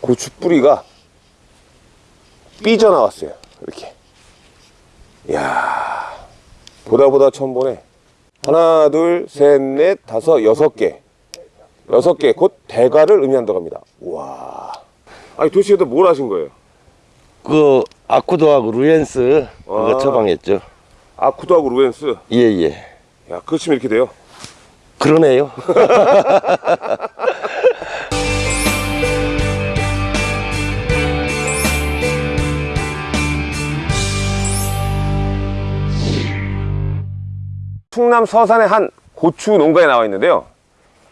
고추 뿌리가 삐져나왔어요. 이렇게. 이야, 보다 보다 처음 보네. 하나, 둘, 셋, 넷, 다섯, 여섯 개. 여섯 개, 곧 대가를 의미한다고 합니다. 와. 아니, 도대체 뭘 하신 거예요? 그 아쿠도하고 루엔스 그거 아. 처방했죠. 아쿠도하고 루엔스. 예예. 야, 그치면 이렇게 돼요. 그러네요. 충남 서산의 한 고추 농가에 나와 있는데요.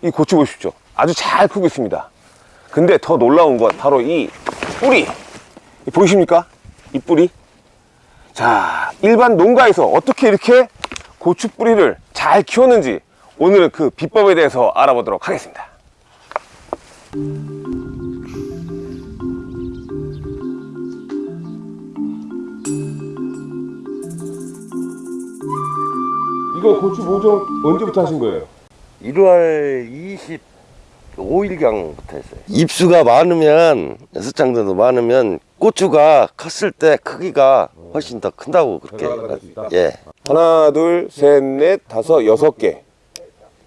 이 고추 보십시오. 아주 잘 크고 있습니다. 근데 더 놀라운 건 바로 이 뿌리. 이 보이십니까? 이 뿌리. 자, 일반 농가에서 어떻게 이렇게 고추 뿌리를 잘 키웠는지 오늘은 그 비법에 대해서 알아보도록 하겠습니다. 이거 고추 모종 언제부터 하신 거예요? 1월 25일경부터 했어요. 입수가 많으면 장 정도 많으면 고추가 컸을 때 크기가 훨씬 더 큰다고 그렇게. 예. 하나, 둘, 셋, 넷, 다섯, 여섯 개.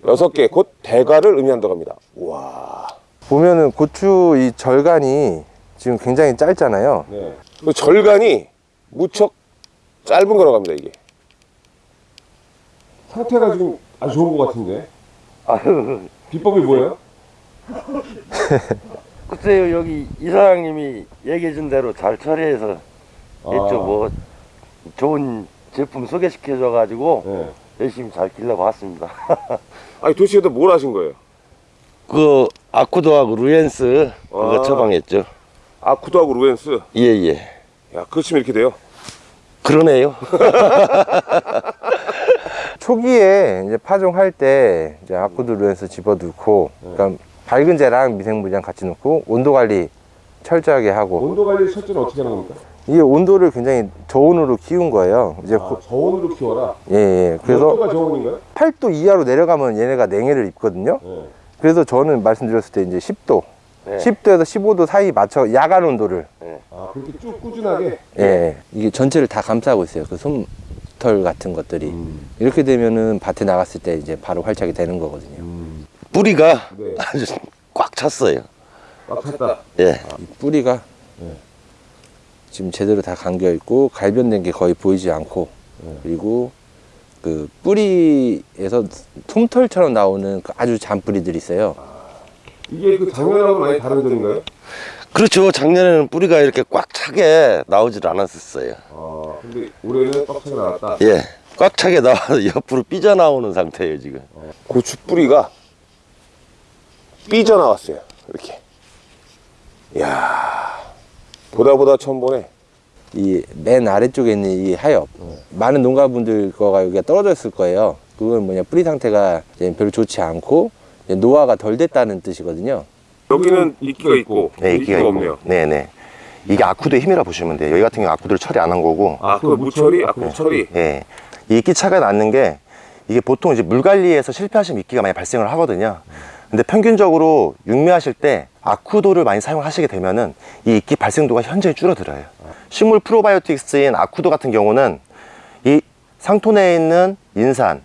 여섯 개, 곧 대가를 의미한다고 합니다. 와. 보면은 고추 이 절간이 지금 굉장히 짧잖아요. 네. 그 절간이 무척 짧은 거라고 합니다, 이게. 상태가 지금 아주 좋은 것 같은데. 아유, 비법이 뭐예요? 글쎄요, 여기 이사장님이 얘기해준 대로 잘 처리해서 아. 했죠. 뭐, 좋은 제품 소개시켜줘 가지고 네. 열심히 잘 길러고 왔습니다. 아니, 도대체 뭘 하신 거예요? 그 아쿠도하고 루엔스 그거 아. 처방했죠. 아쿠도하고 루엔스. 예예. 야, 그치면 이렇게 돼요. 그러네요. 초기에 이제 파종할 때 이제 아쿠드 루엔스 집어넣고, 그러니까 발근제랑 미생물이랑 같이 넣고 온도 관리 철저하게 하고 온도 관리 철저는 어떻게 하는 겁니까? 이게 온도를 굉장히 저온으로 키운 거예요. 이제 고- 저온으로 키워라. 예, 예. 그래서 온도가 저온인가요? 8도 이하로 내려가면 얘네가 냉해를 입거든요. 네. 그래서 저는 말씀드렸을 때 이제 10도, 네. 10도에서 15도 사이 맞춰 야간 온도를 아, 그렇게 쭉 꾸준하게. 예, 예. 이게 전체를 다 감싸고 있어요. 그 솜털 같은 것들이 이렇게 되면은 밭에 나갔을 때 이제 바로 활착이 되는 거거든요. 뿌리가 네. 아주 꽉 찼어요. 막 찼다. 예. 이 뿌리가 지금 제대로 다 감겨 있고 갈변된 게 거의 보이지 않고 그리고 그 뿌리에서 솜털처럼 나오는 그 아주 잔뿌리들이 있어요. 이게 그 작년하고 많이 다른 점인가요? 그렇죠. 작년에는 뿌리가 이렇게 꽉 차게 나오질 않았었어요. 아, 근데 올해는 빡차게 나왔다. 예. 꽉 차게 나와서 옆으로 삐져나오는 상태예요, 지금. 고추 뿌리가 삐져나왔어요. 이렇게. 이야, 보다 보다 처음 보네. 이 맨 아래쪽에 있는 이 하엽 많은 농가분들 거가 여기가 떨어져 있을 거예요. 그건 뭐냐 뿌리 상태가 이제 별로 좋지 않고 이제 노화가 덜 됐다는 뜻이거든요. 여기는 이끼가 있고, 네, 이끼가 있고. 없네요. 네네. 이게 아쿠도의 힘이라 보시면 돼요. 여기 같은 경우 아쿠도를 처리 안 한 거고. 아, 그 무처리, 아, 그 처리. 예. 이 이끼 차가 났는 게 이게 보통 이제 물 관리에서 실패하시면 이끼가 많이 발생을 하거든요. 근데 평균적으로 육묘하실 때 아쿠도를 많이 사용하시게 되면은 이 이끼 발생도가 현저히 줄어들어요. 식물 프로바이오틱스인 아쿠도 같은 경우는 이 상토 내에 있는 인산을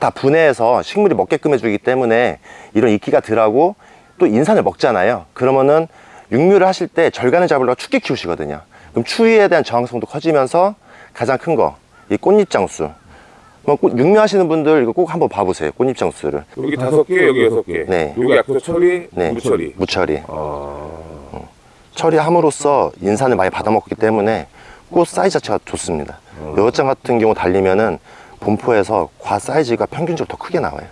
다 분해해서 식물이 먹게끔 해주기 때문에 이런 이끼가 덜하고 또 인산을 먹잖아요. 그러면은 육묘를 하실 때 절간을 잡으려고 춥게 키우시거든요. 그럼 추위에 대한 저항성도 커지면서 가장 큰 거, 이 꽃잎 장수. 뭐 꽃- 육묘하시는 분들 이거 꼭 한번 봐보세요. 꽃잎 장수를. 여기 다섯 개, 여기 여섯 개. 네. 여기 아쿠도 처리, 네. 무처리. 무처리. 아, 어. 처리함으로써 인산을 많이 받아먹기 때문에 꽃 사이즈 자체가 좋습니다. 여장 같은 경우 달리면은 본포에서 과 사이즈가 평균적으로 더 크게 나와요.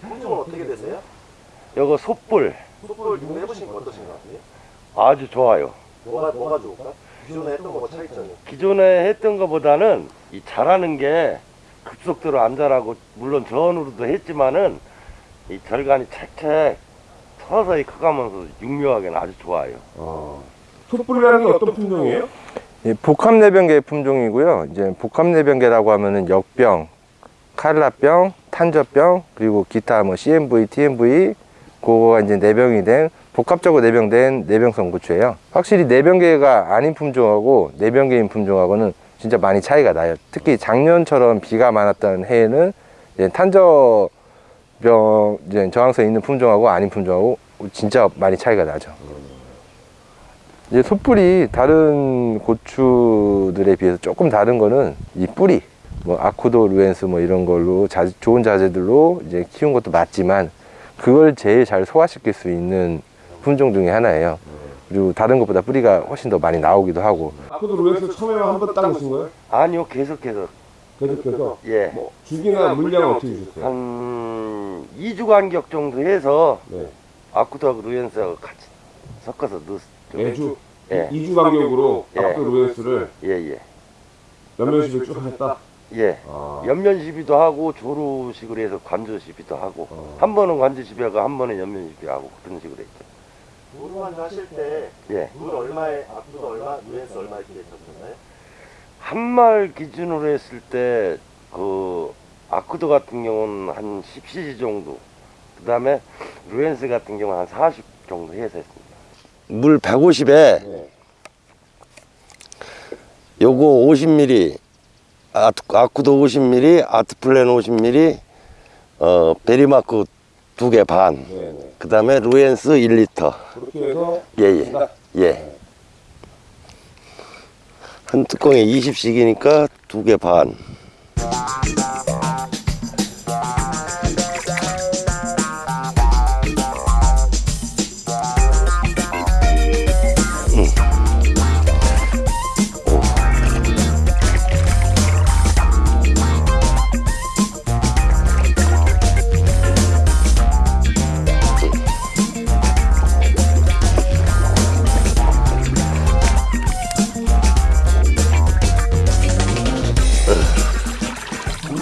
품종은 어떻게 되세요? 요거 솥불. 솥불 육해보신 거 어떠신 것 같아요? 아주 좋아요. 뭐가 뭐가 좋을까? 기존에 했던 거뭐 차이점이. 기존에 했던 것보다는 이 자라는 게 급속도로 안 자라고 물론 저온으로도 했지만은 이 절간이 책책 서서히 커가면서 육묘하게는 아주 좋아요. 아. 촛불이라는 게 어떤 품종이에요? 이 복합 내병계 품종이고요. 이제 복합 내병계라고 하면은 역병, 칼라병, 탄저병, 그리고 기타 뭐 CMV, TMV 그거가 이제 내병이 된 복합적으로 내병된 내병성 고추예요. 확실히 내병계가 아닌 품종하고 내병계인 품종하고는 진짜 많이 차이가 나요. 특히 작년처럼 비가 많았던 해에는 탄저병 이제 저항성 있는 품종하고 아닌 품종하고 진짜 많이 차이가 나죠. 이제 솥불이 다른 고추들에 비해서 조금 다른 거는 이 뿌리 뭐 아쿠도 루엔스 뭐 이런 걸로 자, 좋은 자재들로 이제 키운 것도 맞지만 그걸 제일 잘 소화시킬 수 있는 품종 중에 하나예요. 그리고 다른 것보다 뿌리가 훨씬 더 많이 나오기도 하고 아쿠도 로에서 처음에 한번 따보신 거예요? 아니요 계속해서 계속해서 예. 뭐 주기나 물량은 어떻게 주셨어요? 한 2주 간격 정도 해서 네. 아쿠도하고 루엔스하고 같이 섞어서 넣었죠. 매주 예. 2주 간격으로 예. 아쿠도 로에스를 예예. 연면식을 쭉 했다. 예. 아. 연면 시비도 하고 조루 식으로 해서 관조 시비도 하고 어. 한 번은 관조 시비하고 한 번은 연면 시비하고 그런 식으로 했죠. 도루만주 하실 때 예. 물 얼마에 앞도 얼마, 누에서 얼마 이렇게 했었나요? 한말 기준으로 했을 때 그 아쿠도 같은 경우는 한 10cc 정도 그 다음에 루엔스 같은 경우는 한 40 정도 해서 했습니다. 물 150에 네. 요거 50ml 아트, 아쿠도 50ml 아트플랜 50ml 어 베리마크 두 개반 네, 네. 그다음에 루엔스 1리터 그렇게 해서 예 예 예. 한 뚜껑에 20씩이니까 두 개 반.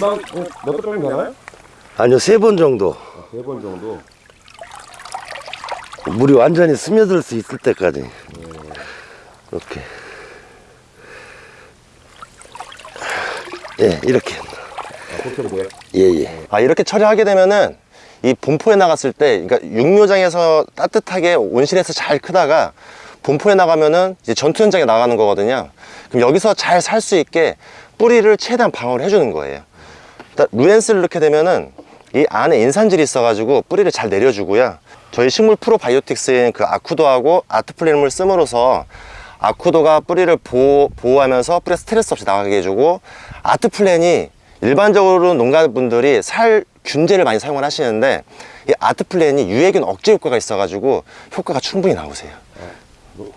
금방 몇번 정도 되나요? 아니요 세 번 정도 세번 정도. 물이 완전히 스며들 수 있을 때까지 이렇게 예 이렇게 아, 그렇게 하면 돼요. 예예 아, 이렇게 처리하게 되면은 이 본포에 나갔을 때, 그러니까 육묘장에서 따뜻하게 온실에서 잘 크다가 본포에 나가면은 이제 전투 현장에 나가는 거거든요. 그럼 여기서 잘 살 수 있게 뿌리를 최대한 방어를 해주는 거예요. 일단 루엔스를 넣게 되면은 이 안에 인산질이 있어가지고 뿌리를 잘 내려주고요. 저희 식물 프로바이오틱스인 그 아쿠도하고 아트플레임을 씀으로써 아쿠도가 뿌리를 보호, 보호하면서 뿌리에 스트레스 없이 나가게 해주고 아트플랜이 일반적으로 농가분들이 살 균제를 많이 사용을 하시는데 이 아트플랜이 유해균 억제 효과가 있어가지고 효과가 충분히 나오세요.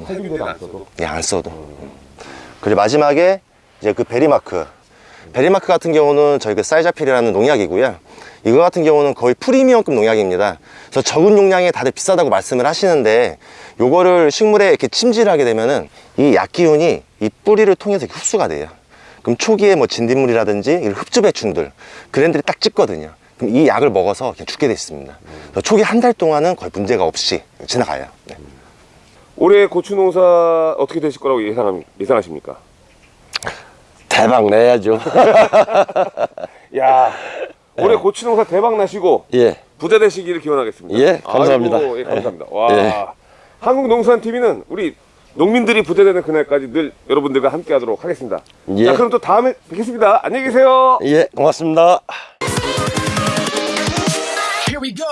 살균제도 안 써도. 예, 안 써도. 그리고 마지막에 이제 그 베리마크. 베리마크 같은 경우는 저희 그 사이자필이라는 농약이고요. 이거 같은 경우는 거의 프리미엄급 농약입니다. 그래서 적은 용량에 다들 비싸다고 말씀을 하시는데 요거를 식물에 이렇게 침지하게 되면은 이 약기운이 이 뿌리를 통해서 흡수가 돼요. 그럼 초기에 뭐 진딧물이라든지 이런 흡즙해충들 그런 애들이 딱 죽거든요. 그럼 이 약을 먹어서 그냥 죽게 돼 있습니다. 초기 한 달 동안은 거의 문제가 없이 지나가요. 네. 올해 고추 농사 어떻게 되실 거라고 예상합, 예상하십니까? 대박 내야죠 야, 올해 고추 농사 대박 나시고 예 부자 되시기를 기원하겠습니다. 예, 감사합니다. 아이고, 예, 감사합니다. 와, 예. 한국농수산TV는 우리 농민들이 부자 되는 그날까지 늘 여러분들과 함께 하도록 하겠습니다. 예. 자, 그럼 또 다음에 뵙겠습니다. 안녕히 계세요. 예, 고맙습니다. Here we go.